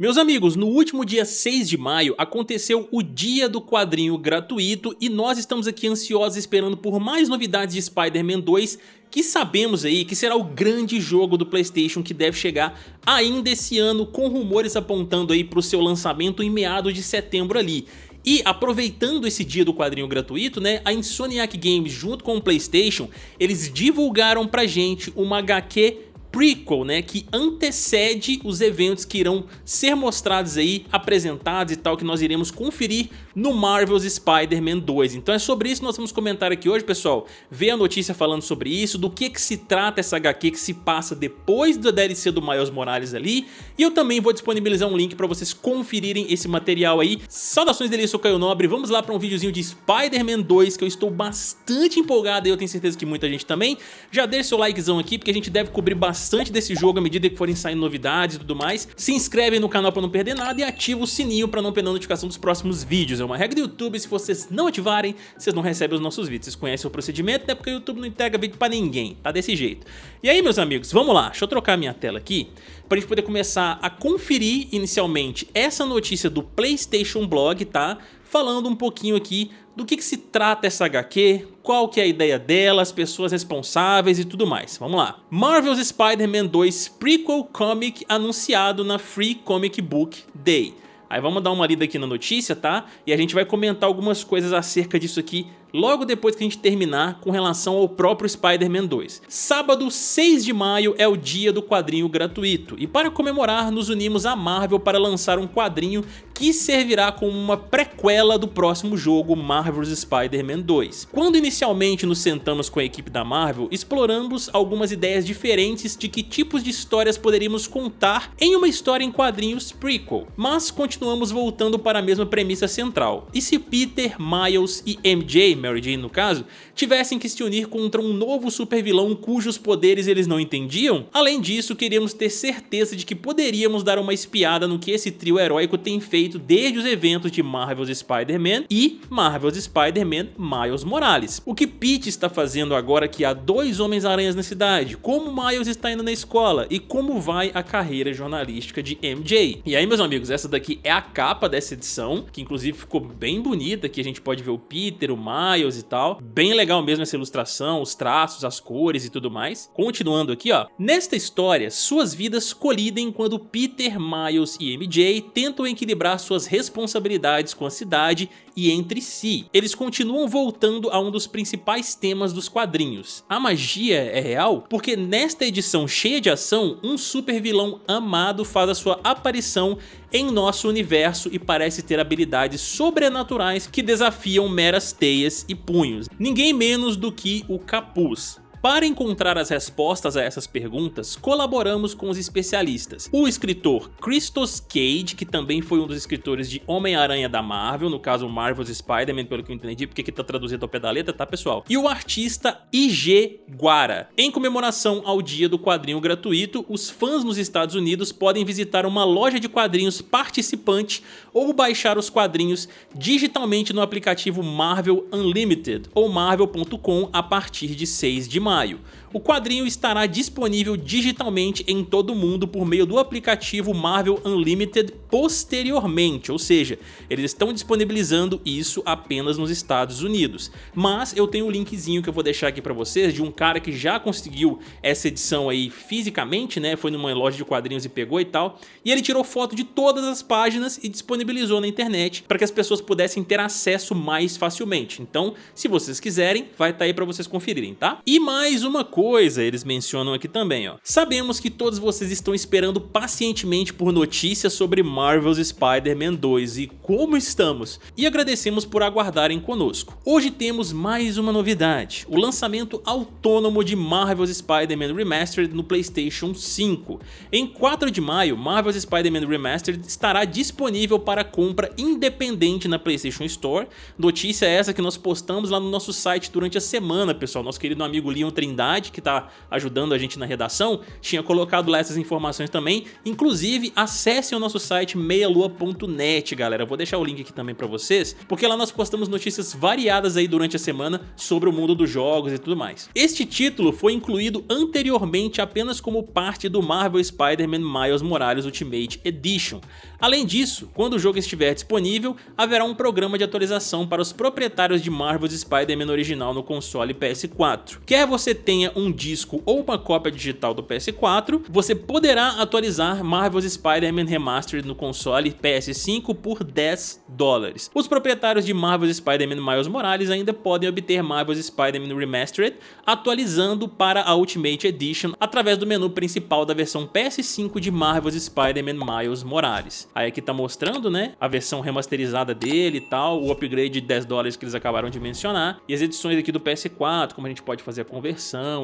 Meus amigos, no último dia 6 de maio aconteceu o dia do quadrinho gratuito e nós estamos aqui ansiosos esperando por mais novidades de Spider-Man 2 que sabemos aí que será o grande jogo do Playstation que deve chegar ainda esse ano com rumores apontando aí para o seu lançamento em meados de setembro ali. E aproveitando esse dia do quadrinho gratuito, né, a Insomniac Games junto com o Playstation, eles divulgaram pra gente uma HQ prequel, né, que antecede os eventos que irão ser mostrados aí, apresentados e tal, que nós iremos conferir no Marvel's Spider-Man 2. Então é sobre isso que nós vamos comentar aqui hoje, pessoal. Ver a notícia falando sobre isso, do que que se trata essa HQ que se passa depois da DLC do Miles Morales ali, e eu também vou disponibilizar um link para vocês conferirem esse material aí. Saudações dele, eu sou Caio Nobre, vamos lá para um videozinho de Spider-Man 2 que eu estou bastante empolgado e eu tenho certeza que muita gente também. Já deixa seu likezão aqui porque a gente deve cobrir bastante bastante desse jogo à medida que forem saindo novidades e tudo mais. Se inscreve no canal para não perder nada e ativa o sininho para não perder a notificação dos próximos vídeos. É uma regra do YouTube, se vocês não ativarem, vocês não recebem os nossos vídeos. Vocês conhecem o procedimento, né? Porque o YouTube não entrega vídeo para ninguém, tá desse jeito. E aí, meus amigos, vamos lá. Deixa eu trocar minha tela aqui para a gente poder começar a conferir inicialmente essa notícia do PlayStation Blog, tá? Falando um pouquinho aqui do que, que, se trata essa HQ, qual que é a ideia dela, as pessoas responsáveis e tudo mais. Vamos lá. Marvel's Spider-Man 2 Prequel Comic anunciado na Free Comic Book Day. Aí vamos dar uma lida aqui na notícia, tá? E a gente vai comentar algumas coisas acerca disso aqui logo depois que a gente terminar com relação ao próprio Spider-Man 2. Sábado 6 de maio é o dia do quadrinho gratuito e para comemorar nos unimos à Marvel para lançar um quadrinho que servirá como uma prequela do próximo jogo Marvel's Spider-Man 2. Quando inicialmente nos sentamos com a equipe da Marvel, exploramos algumas ideias diferentes de que tipos de histórias poderíamos contar em uma história em quadrinhos prequel, mas continuamos voltando para a mesma premissa central. E se Peter, Miles e MJ Mary Jane no caso, tivessem que se unir contra um novo super vilão cujos poderes eles não entendiam? Além disso, queríamos ter certeza de que poderíamos dar uma espiada no que esse trio heróico tem feito desde os eventos de Marvel's Spider-Man e Marvel's Spider-Man Miles Morales. O que Pete está fazendo agora que há dois Homens-Aranhas na cidade, como Miles está indo na escola e como vai a carreira jornalística de MJ. E aí meus amigos, essa daqui é a capa dessa edição, que inclusive ficou bem bonita, que a gente pode ver o Peter, o Miles, Miles e tal. Bem legal mesmo essa ilustração, os traços, as cores e tudo mais. Continuando aqui, ó. Nesta história, suas vidas colidem quando Peter, Miles e MJ tentam equilibrar suas responsabilidades com a cidade e entre si. Eles continuam voltando a um dos principais temas dos quadrinhos. A magia é real porque nesta edição cheia de ação, um super vilão amado faz a sua aparição em nosso universo e parece ter habilidades sobrenaturais que desafiam meras teias e punhos. Ninguém menos do que o Capuz. Para encontrar as respostas a essas perguntas, colaboramos com os especialistas. O escritor Christos Cage, que também foi um dos escritores de Homem-Aranha da Marvel, no caso Marvel's Spider-Man, pelo que eu entendi, porque aqui tá traduzido ao pé da letra, tá pessoal? E o artista IG Guara. Em comemoração ao dia do quadrinho gratuito, os fãs nos Estados Unidos podem visitar uma loja de quadrinhos participante ou baixar os quadrinhos digitalmente no aplicativo Marvel Unlimited ou marvel.com a partir de 6 de maio maio. O quadrinho estará disponível digitalmente em todo o mundo por meio do aplicativo Marvel Unlimited posteriormente, ou seja, eles estão disponibilizando isso apenas nos Estados Unidos. Mas eu tenho um linkzinho que eu vou deixar aqui para vocês de um cara que já conseguiu essa edição aí fisicamente, né? Foi numa loja de quadrinhos e pegou e tal. E ele tirou foto de todas as páginas e disponibilizou na internet para que as pessoas pudessem ter acesso mais facilmente. Então, se vocês quiserem, vai estar tá aí para vocês conferirem, tá? E mais uma coisa coisa eles mencionam aqui também, ó. Sabemos que todos vocês estão esperando pacientemente por notícias sobre Marvel's Spider-Man 2 e como estamos, e agradecemos por aguardarem conosco. Hoje temos mais uma novidade, o lançamento autônomo de Marvel's Spider-Man Remastered no Playstation 5. Em 4 de maio, Marvel's Spider-Man Remastered estará disponível para compra independente na Playstation Store. Notícia essa que nós postamos lá no nosso site durante a semana, pessoal. Nosso querido amigo Leon Fabiano Trindade, que tá ajudando a gente na redação, tinha colocado lá essas informações também. Inclusive, acessem o nosso site meialua.net, galera. Vou deixar o link aqui também pra vocês, porque lá nós postamos notícias variadas aí durante a semana sobre o mundo dos jogos e tudo mais. Este título foi incluído anteriormente apenas como parte do Marvel Spider-Man Miles Morales Ultimate Edition. Além disso, quando o jogo estiver disponível, haverá um programa de atualização para os proprietários de Marvel's Spider-Man original no console PS4. Quer você tenha um disco ou uma cópia digital do PS4, você poderá atualizar Marvel's Spider-Man Remastered no console PS5 por 10 dólares. Os proprietários de Marvel's Spider-Man Miles Morales ainda podem obter Marvel's Spider-Man Remastered atualizando para a Ultimate Edition através do menu principal da versão PS5 de Marvel's Spider-Man Miles Morales. Aí aqui tá mostrando, né, a versão remasterizada dele e tal, o upgrade de 10 dólares que eles acabaram de mencionar, e as edições aqui do PS4, como a gente pode fazer a conversão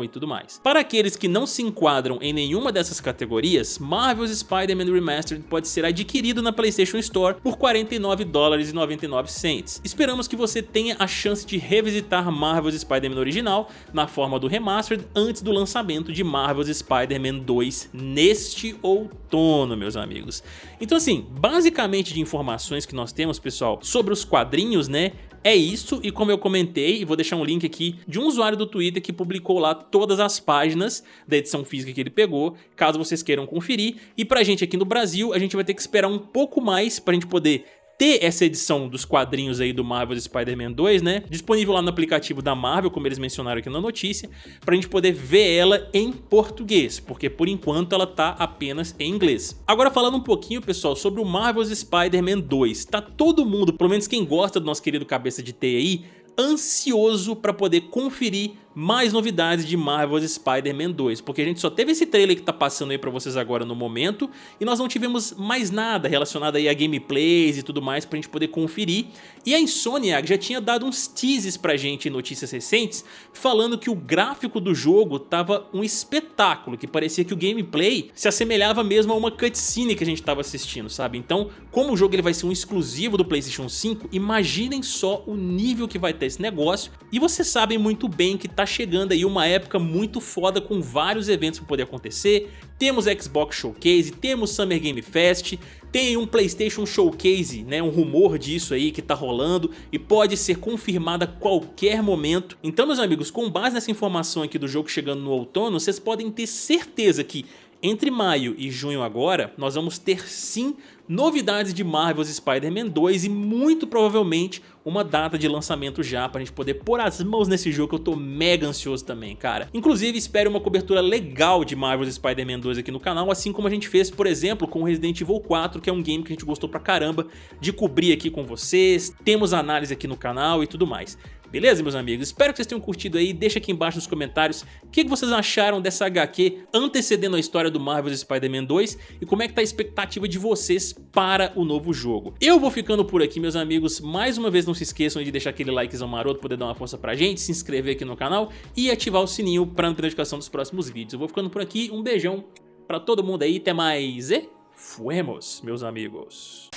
e tudo mais. Para aqueles que não se enquadram em nenhuma dessas categorias, Marvel's Spider-Man Remastered pode ser adquirido na PlayStation Store por 49 dólares e 99 cents. Esperamos que você tenha a chance de revisitar Marvel's Spider-Man original na forma do Remastered antes do lançamento de Marvel's Spider-Man 2 neste outono, meus amigos. Então assim, basicamente de informações que nós temos, pessoal, sobre os quadrinhos, né, é isso, e como eu comentei, vou deixar um link aqui de um usuário do Twitter que publicou lá todas as páginas da edição física que ele pegou, caso vocês queiram conferir. E pra gente aqui no Brasil, a gente vai ter que esperar um pouco mais pra gente poder ter essa edição dos quadrinhos aí do Marvel's Spider-Man 2, né? Disponível lá no aplicativo da Marvel, como eles mencionaram aqui na notícia, pra gente poder ver ela em português, porque por enquanto ela tá apenas em inglês. Agora falando um pouquinho, pessoal, sobre o Marvel's Spider-Man 2, tá todo mundo, pelo menos quem gosta do nosso querido cabeça de T aí, ansioso para poder conferir mais novidades de Marvel's Spider-Man 2, porque a gente só teve esse trailer que tá passando aí pra vocês agora no momento, e nós não tivemos mais nada relacionado aí a gameplays e tudo mais pra gente poder conferir, e a Insomniac já tinha dado uns teases pra gente em notícias recentes, falando que o gráfico do jogo tava um espetáculo, que parecia que o gameplay se assemelhava mesmo a uma cutscene que a gente tava assistindo, sabe? Então, como o jogo ele vai ser um exclusivo do Playstation 5, imaginem só o nível que vai ter esse negócio, e vocês sabem muito bem que tá chegando aí uma época muito foda com vários eventos para poder acontecer. Temos Xbox Showcase, temos Summer Game Fest, tem um Playstation Showcase, né, um rumor disso aí que tá rolando e pode ser confirmado a qualquer momento. Então meus amigos, com base nessa informação aqui do jogo chegando no outono, vocês podem ter certeza que entre maio e junho agora, nós vamos ter sim novidades de Marvel's Spider-Man 2 e muito provavelmente uma data de lançamento já pra gente poder pôr as mãos nesse jogo que eu tô mega ansioso também, cara. Inclusive, espere uma cobertura legal de Marvel's Spider-Man 2 aqui no canal, assim como a gente fez, por exemplo, com Resident Evil 4, que é um game que a gente gostou pra caramba de cobrir aqui com vocês, temos análise aqui no canal e tudo mais. Beleza, meus amigos? Espero que vocês tenham curtido aí. Deixa aqui embaixo nos comentários o que vocês acharam dessa HQ antecedendo a história do Marvel's Spider-Man 2 e como é que tá a expectativa de vocês para o novo jogo. Eu vou ficando por aqui, meus amigos. Mais uma vez, não se esqueçam de deixar aquele likezão maroto, poder dar uma força pra gente, se inscrever aqui no canal e ativar o sininho para não ter notificação dos próximos vídeos. Eu vou ficando por aqui. Um beijão pra todo mundo aí. Até mais e fuemos, meus amigos.